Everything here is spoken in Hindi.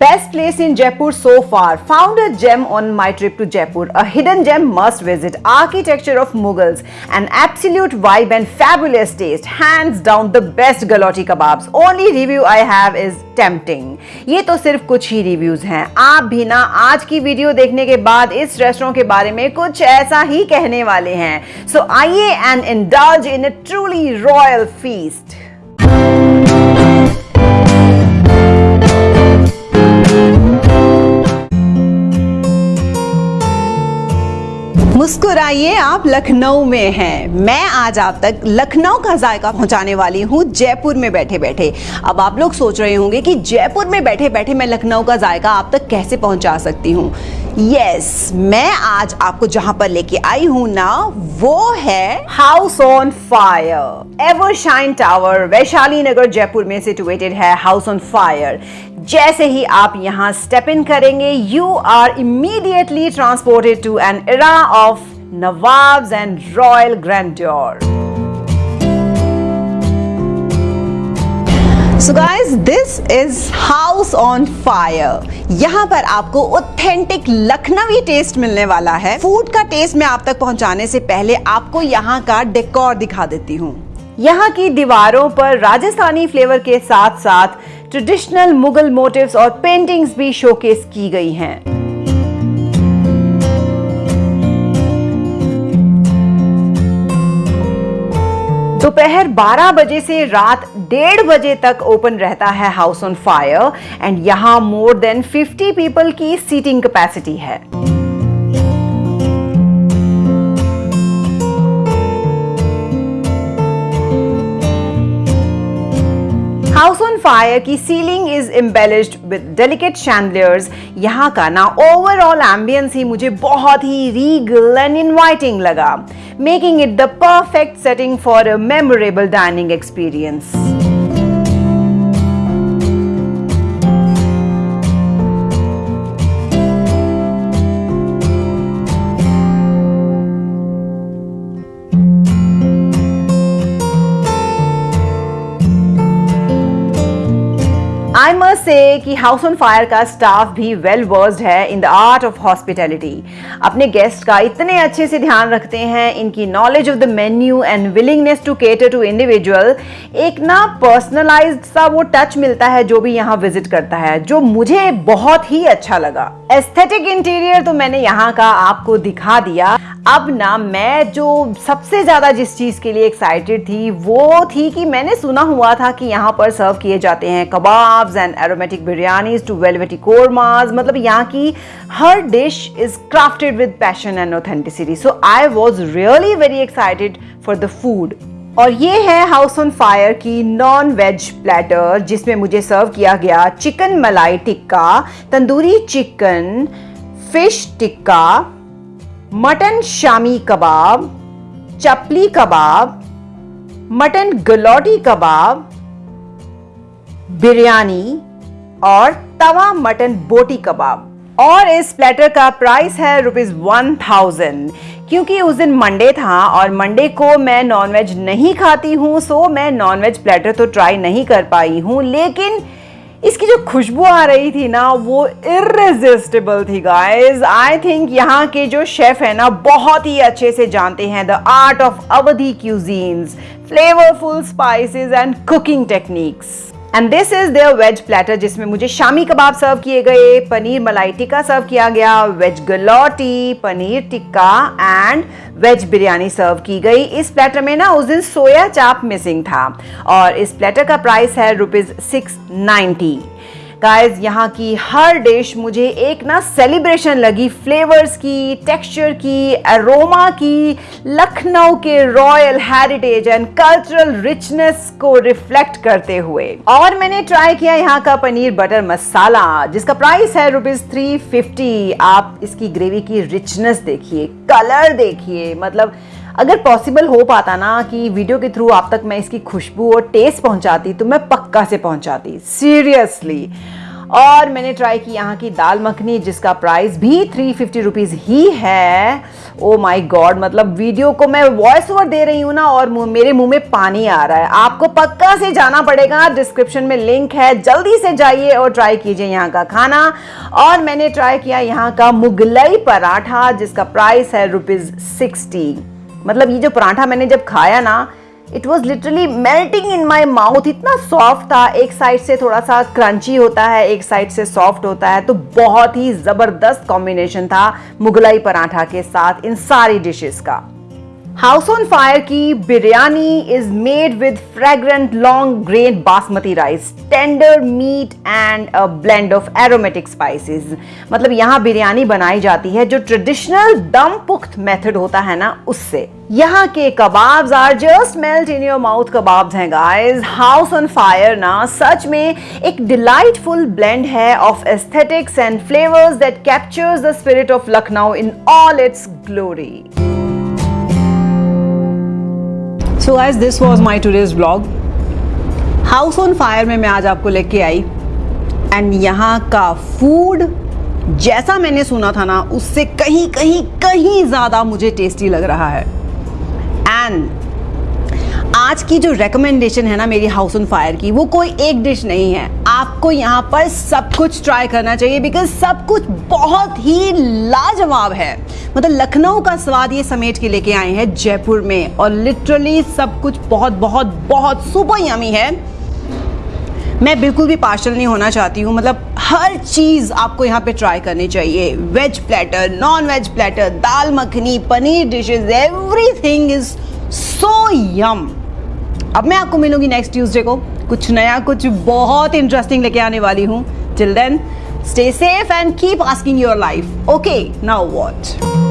Best place in Jaipur so far. Found a gem on my trip to Jaipur. A hidden gem must visit. Architecture of Mughals. An absolute vibe and fabulous taste. Hands down the best galoti kebabs. Only review I have is tempting. ये तो सिर्फ़ कुछ ही रिव्यूज़ हैं आप भी ना आज की वीडियो देखने के बाद इस रेस्टोरेंट के बारे में कुछ ऐसा ही कहने वाले हैं सो आइए and indulge in a truly royal feast मुस्कुराइए, आप लखनऊ में हैं। मैं आज आप तक लखनऊ का जायका पहुँचाने वाली हूँ, जयपुर में बैठे बैठे अब आप लोग सोच रहे होंगे कि जयपुर में बैठे बैठे मैं लखनऊ का जायका आप तक कैसे पहुँचा सकती हूँ? यस yes, मैं आज आपको जहाँ पर लेके आई हूँ ना वो है house on fire ever shine tower Vaishali Nagar Jaipur में सिचुएटेड है हाउस ऑन फायर जैसे ही आप यहाँ स्टेप इन करेंगे you are immediately transported to an era of nawabs and royal grandeur so guys this is house on fire यहाँ पर आपको ऑथेंटिक लखनवी टेस्ट मिलने वाला है। फ़ूड का टेस्ट मैं आप तक पहुँचाने से पहले आपको यहाँ का डेकोर दिखा देती हूँ। यहाँ की दीवारों पर राजस्थानी फ्लेवर के साथ साथ ट्रेडिशनल मुगल मोटिव्स और पेंटिंग्स भी शोकेस की गई हैं। दोपहर 12 बजे से रात डेढ़ बजे तक ओपन रहता है हाउस ऑन फायर, एंड यहाँ मोर देन 50 पीपल की सीटिंग कैपेसिटी है। फायर की ceiling is embellished with delicate chandeliers यहाँ का ना ओवरऑल एम्बियंस ही मुझे बहुत ही रीगल एंड इनवाइटिंग लगा making it the perfect setting for a memorable dining experience I must say कि हाउस ऑन फायर का स्टाफ भी वेल वर्स्ड है in the art of hospitality अपने गेस्ट का इतने अच्छे से ध्यान रखते हैं, इनकी knowledge of the menu and willingness to cater to individual एक ना पर्सनलाइज्ड सा वो टच मिलता है जो भी यहाँ विज़िट करता है, जो मुझे बहुत ही अच्छा लगा। एस्थेटिक इंटीरियर तो मैंने यहाँ का आपको दिखा दिया। अब ना मैं जो सबसे ज़्यादा जिस चीज़ के लिए एक्साइटेड थी, वो थी कि मैंने सुना हुआ था कि यहाँ पर सर्व किए जाते हैं kebabs and aromatic biryanis to velvety kormas मतलब यहाँ की हर dish is crafted with passion and authenticity so I was really very excited for the food और ये है हाउस ऑन फायर की नॉन वेज प्लेटर जिसमें मुझे सर्व किया गया chicken malai tikka, tandoori chicken fish tikka mutton shami kebab, chapli kebab mutton galouti kebab, biryani और तवा मटन बोटी कबाब। और इस प्लेटर का प्राइस है रुपीज़ वन थाउज़ेंड क्योंकि उस दिन मंडे था और मंडे को मैं नॉनवेज नहीं खाती हूँ सो मैं नॉनवेज प्लेटर तो ट्राई नहीं कर पाई हूँ, लेकिन इसकी जो खुशबू आ रही थी ना, वो इरेजिस्टेबल थी गाइस आई थिंक यहाँ के जो शेफ है ना, बहुत ही अच्छे से जानते हैं the art of Awadhi cuisines flavourful spices and cooking techniques and this is their veg platter जिसमें मुझे शामी कबाब सर्व किए गए, पनीर मलाई टिक्का सर्व किया गया veg galouti, paneer tikka and veg biryani serve की गई। इस प्लेटर में ना उस दिन सोया चाप मिसिंग था। और इस प्लेटर का प्राइस है रुपीज़ सिक्स नाइन्टी गाइस यहाँ की हर डिश मुझे एक ना सेलिब्रेशन लगी। फ्लेवर्स की टेक्सचर की अरोमा की, लखनऊ के royal heritage and cultural richness को रिफ्लेक्ट करते हुए। और मैंने ट्राई किया यहाँ का पनीर बटर मसाला जिसका प्राइस है रुपीज़ थ्री आप इसकी ग्रेवी की रिचनेस देखिए कलर देखिए मतलब अगर पॉसिबल हो पाता ना कि वीडियो के थ्रू आप तक मैं इसकी खुशबू और टेस्ट पहुंचाती तो मैं पक्का से पहुंचाती सीरियसली और मैंने ट्राई की यहाँ की दाल मखनी, जिसका प्राइस भी थ्री फिफ्टी रुपीज़ ही है। ओ माई गॉड मतलब वीडियो को मैं वॉइस ओवर दे रही हूँ ना और मेरे मुँह में पानी आ रहा है। आपको पक्का से जाना पड़ेगा डिस्क्रिप्शन में लिंक है, जल्दी से जाइए और ट्राई कीजिए यहाँ का खाना। और मैंने ट्राई किया यहाँ का मुगलई पराठा, जिसका प्राइस है रुपीज़ सिक्सटी मतलब ये जो पराठा मैंने जब खाया ना it was literally melting in my mouth इतना सॉफ्ट था, एक साइड से थोड़ा सा क्रंची होता है, एक साइड से सॉफ्ट होता है तो बहुत ही ज़बरदस्त कॉम्बिनेशन था मुगलाई पराठा के साथ इन सारी डिशेज़ का। हाउस ऑन फायर की biryani is made with fragrant long grain basmati rice tender meat and a blend of aromatic spices मतलब यहाँ बिरयानी बनाई जाती है जो ट्रेडिशनल दम पुख्त मेथड होता है ना उससे। यहाँ के kebabs are just melt in your mouth kebabs हैं गाइस हाउस ऑन फायर ना, सच में एक डिलाइटफुल ब्लेंड है of aesthetics and flavours that captures the spirit of Lucknow in all its glory so guys this was my tourist blog house on fire में मैं आज आपको लेके आई। एंड यहाँ का फ़ूड जैसा मैंने सुना था ना, उससे कहीं कहीं कहीं ज़्यादा मुझे टेस्टी लग रहा है। एंड आज की जो रिकमेंडेशन है ना मेरी हाउस ऑन फायर की, वो कोई एक डिश नहीं है। आपको यहाँ पर सब कुछ ट्राई करना चाहिए बिकॉज़ सब कुछ बहुत ही लाजवाब है। मतलब लखनऊ का स्वाद ये समेट के लेके आए हैं जयपुर में और लिटरली सब कुछ बहुत बहुत बहुत सुपर यमी है। मैं बिल्कुल भी पार्शल नहीं होना चाहती हूँ। मतलब हर चीज़ आपको यहाँ पे ट्राई करनी चाहिए। Veg platter non veg platter dal makhani, paneer dishes everything is so yum अब मैं आपको मिलूँगी नेक्स्ट ट्यूजडे को। कुछ नया, कुछ बहुत इंटरेस्टिंग लेके आने वाली हूँ। Till then stay safe and keep asking your life okay now what